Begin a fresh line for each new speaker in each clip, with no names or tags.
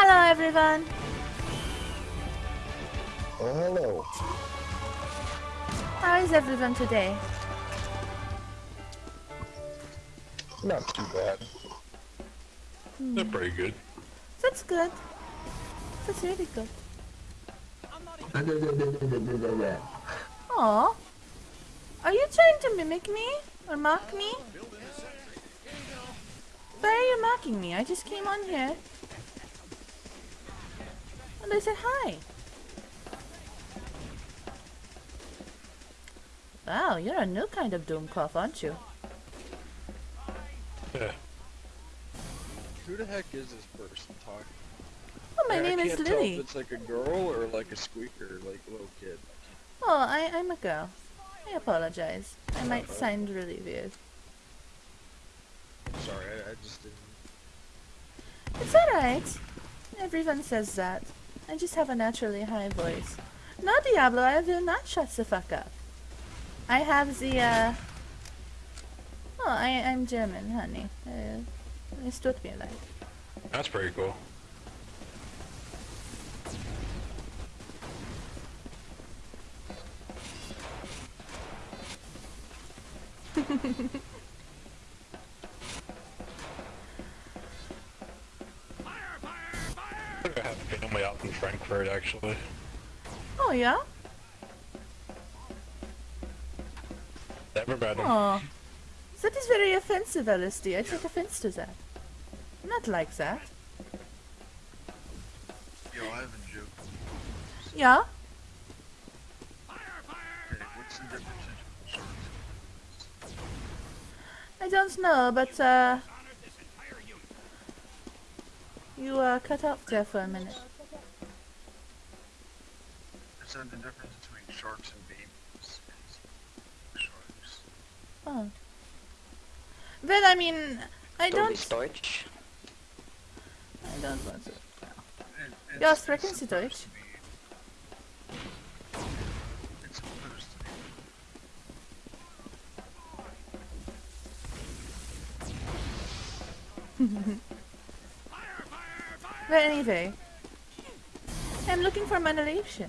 Hello, everyone.
Oh, hello.
How is everyone today?
Not too bad. Hmm.
They're pretty good.
That's good. That's really good. Aw. Are you trying to mimic me? Or mock me? Why are you mocking me? I just came on here. And I said hi. Wow, you're a new kind of Doomcough, aren't you?
Yeah.
Who the heck is this person talking?
Oh, my
I
name is
can't tell
Lily.
if it's like a girl or like a squeaker, like a little kid.
Oh, I, I'm a girl. I apologize. I might sound really weird.
Sorry, I, I just didn't.
It's alright. Everyone says that. I just have a naturally high voice. No, Diablo, I will not shut the fuck up. I have the, uh... Oh, I, I'm German, honey. Uh, es tut mir leid.
That's pretty cool. I think I have family out in Frankfurt actually.
Oh, yeah?
Never met them.
Oh. That is very offensive, LSD. I take offense to that. Not like that.
Yo, I have a joke.
Yeah?
Okay, what's the difference between shorts
I don't know, but, uh... You, uh, cut off there for a minute.
I said the difference between sharks and babies sharks.
Oh. But I mean, I
Don't
don't...
Deutsch.
I don't want to...
It,
Ja,
it's-
sprechen
it's
Sie
supposed
Deutsch?
to be- It's supposed to be.
But anyway, I'm looking for Manolation.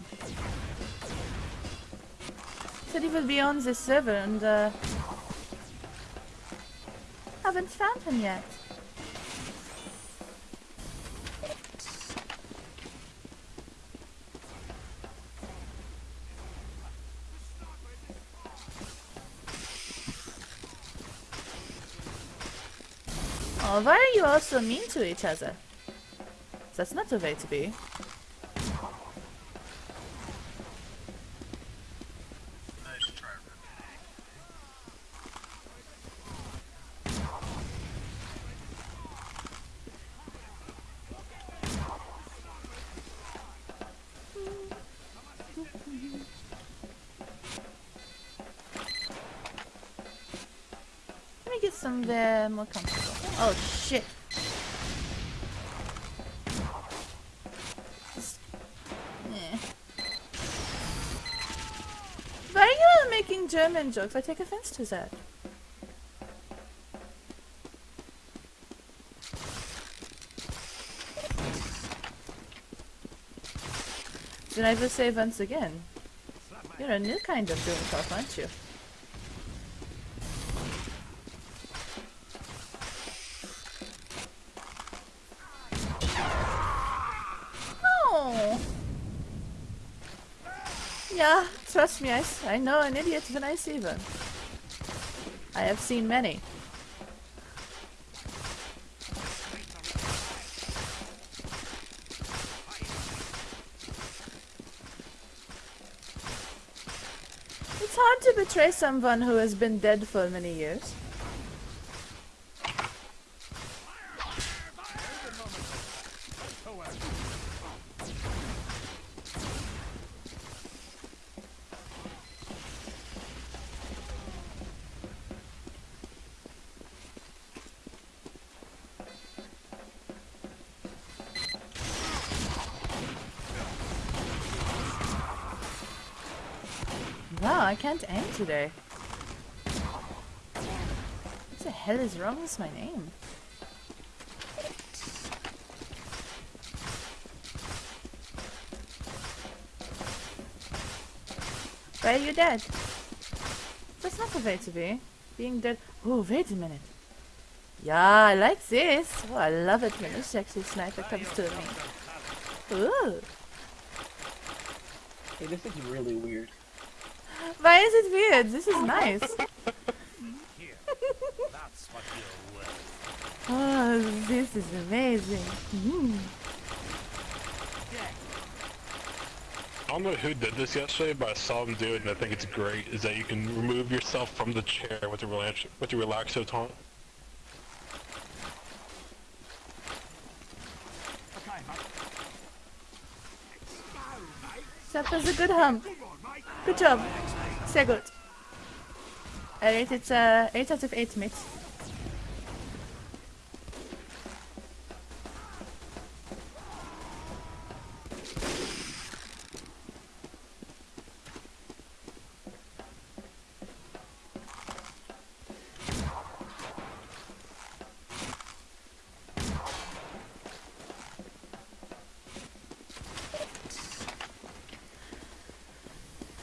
Said he will be on this server and uh, haven't found him yet. Oh, why are you all so mean to each other? That's not the way to be. Somewhere more comfortable. Oh shit. Why are you making German jokes? I take offense to that. Did I just say once again, you're a new kind of doing stuff, aren't you? Oh. Yeah, trust me, I, I know an idiot when I see one. I have seen many. It's hard to betray someone who has been dead for many years. Wow, I can't aim today. What the hell is wrong with my name? Why are you dead? That's not the way to be. Being dead. Oh, wait a minute. Yeah, I like this. Oh, I love it when this sexy sniper comes to me. Ooh.
Hey, this is really weird.
Why is it weird? This is nice. Oh, this is amazing. Mm.
I don't know who did this yesterday, but I saw them do it, and I think it's great. Is that you can remove yourself from the chair with the relax with the relaxo taunt.
That was a good hum. Good job. Sehr gut. I rate it uh, 8 out of 8 mate.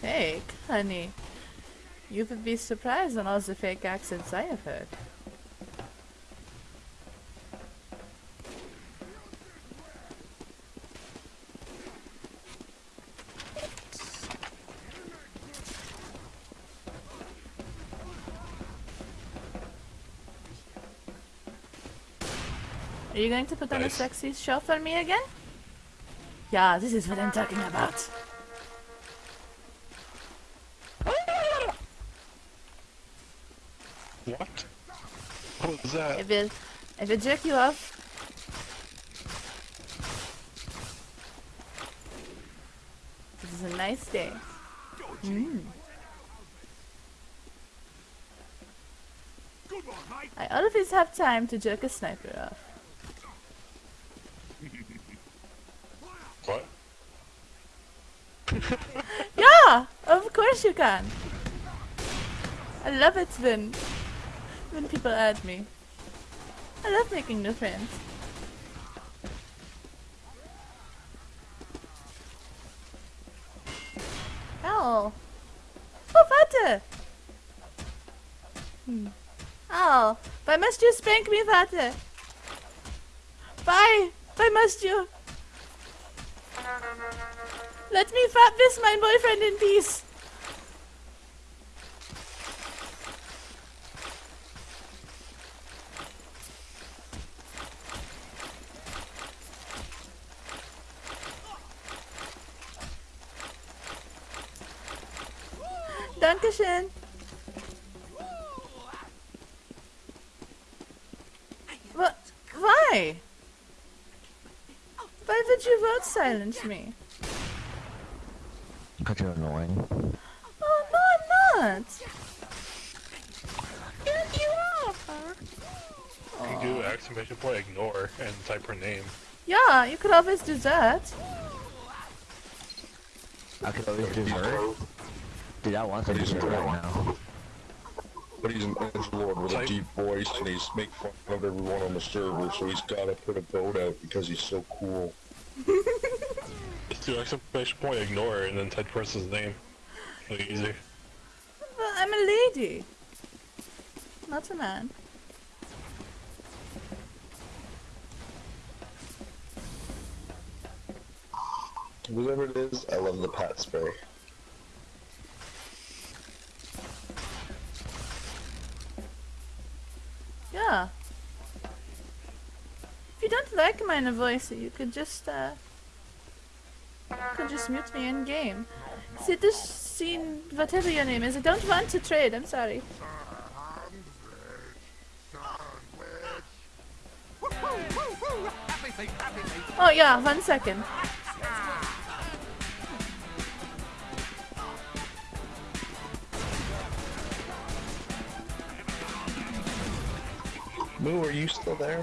Fake, honey. You would be surprised on all the fake accents I have heard. Are you going to put on a sexy show for me again? Yeah, this is what I'm talking about.
What? What was that?
I will, I will jerk you off. This is a nice day. Mm. I always have time to jerk a sniper off.
What?
Yeah, of course you can. I love it when when people add me. I love making new friends. Ow. Oh, Vater! Hmm. Ow. Why must you spank me, Vater? Why? Why must you? Let me fat this my boyfriend in peace. Dankeschön. What? Why? Why would you vote silence me?
Because you're annoying.
Oh, no, I'm not.
You can do exclamation point ignore and type her name.
Yeah, you could always do that.
I could always do her. Dude, I want to do her right now.
But he's an edge lord with a deep voice, and he's making fun of everyone on the server, so he's gotta put a vote out because he's so cool.
Just do exclamation point ignore and then type the person's name. Really easy.
Well, I'm a lady. Not a man.
Whatever it is, I love the pat spray.
Yeah. If you don't like my voice, you could just, uh... Could just mute me in game. See, this scene, whatever your name is, I don't want to trade, I'm sorry. Oh yeah, one second.
Moo, are you still there?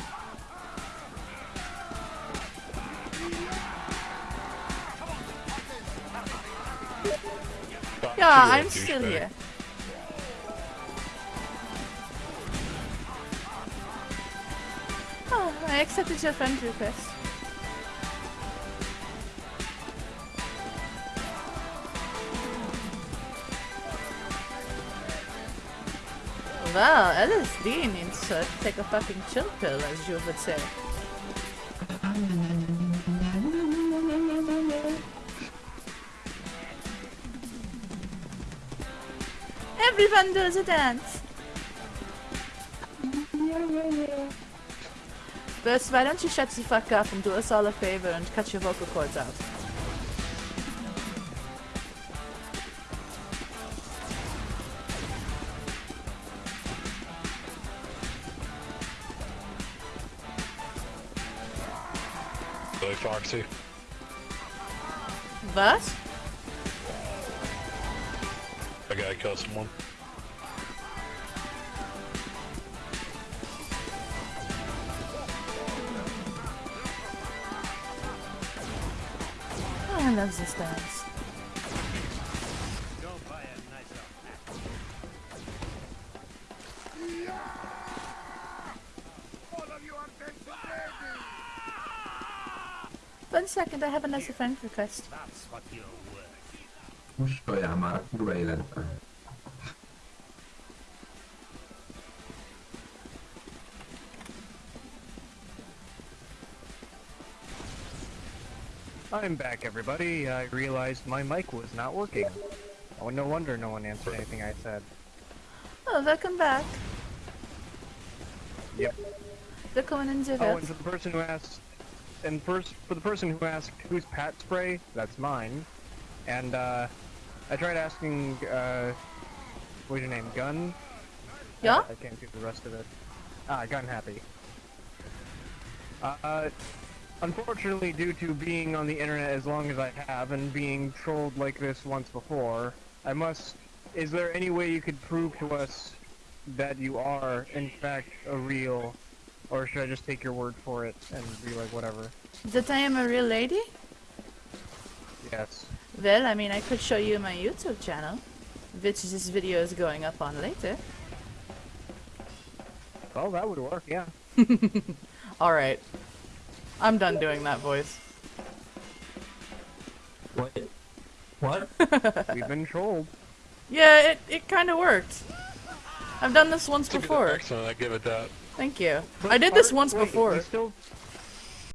Yeah, I'm
douchebag.
still here. Oh, I accepted your friend request. Well, LSD needs to take a fucking chill pill, as you would say. Everyone does a dance. Bess, why don't you shut the fuck up and do us all a favor and cut your vocal cords out?
Billy Foxy.
What?
I gotta kill someone.
Oh, I love this dance. One second, I have another friend request.
Mosolyál már a kurva életben.
I'm back, everybody. I realized my mic was not working. Oh, no wonder no one answered anything I said.
Oh, welcome back.
Yep.
Willkommen in the
Oh, and the person who asked, and first for the person who asked who's Pat Spray, that's mine. And uh, I tried asking, uh, what's your name, Gun?
Yeah?
I can't do the rest of it. Ah, Gun Happy. Uh, unfortunately, due to being on the internet as long as I have and being trolled like this once before, I must. Is there any way you could prove to us that you are, in fact, a real, or should I just take your word for it and be like, whatever?
That I am a real lady?
Yes.
Well, I mean, I could show you my YouTube channel, which this video is going up on later.
Well, that would work, yeah.
Alright. I'm done doing that voice.
What? What?
We've been trolled.
Yeah, it, it kind of worked. I've done this once
Took
before.
Excellent, I give it that.
Thank you.
But
I did this once
wait,
before.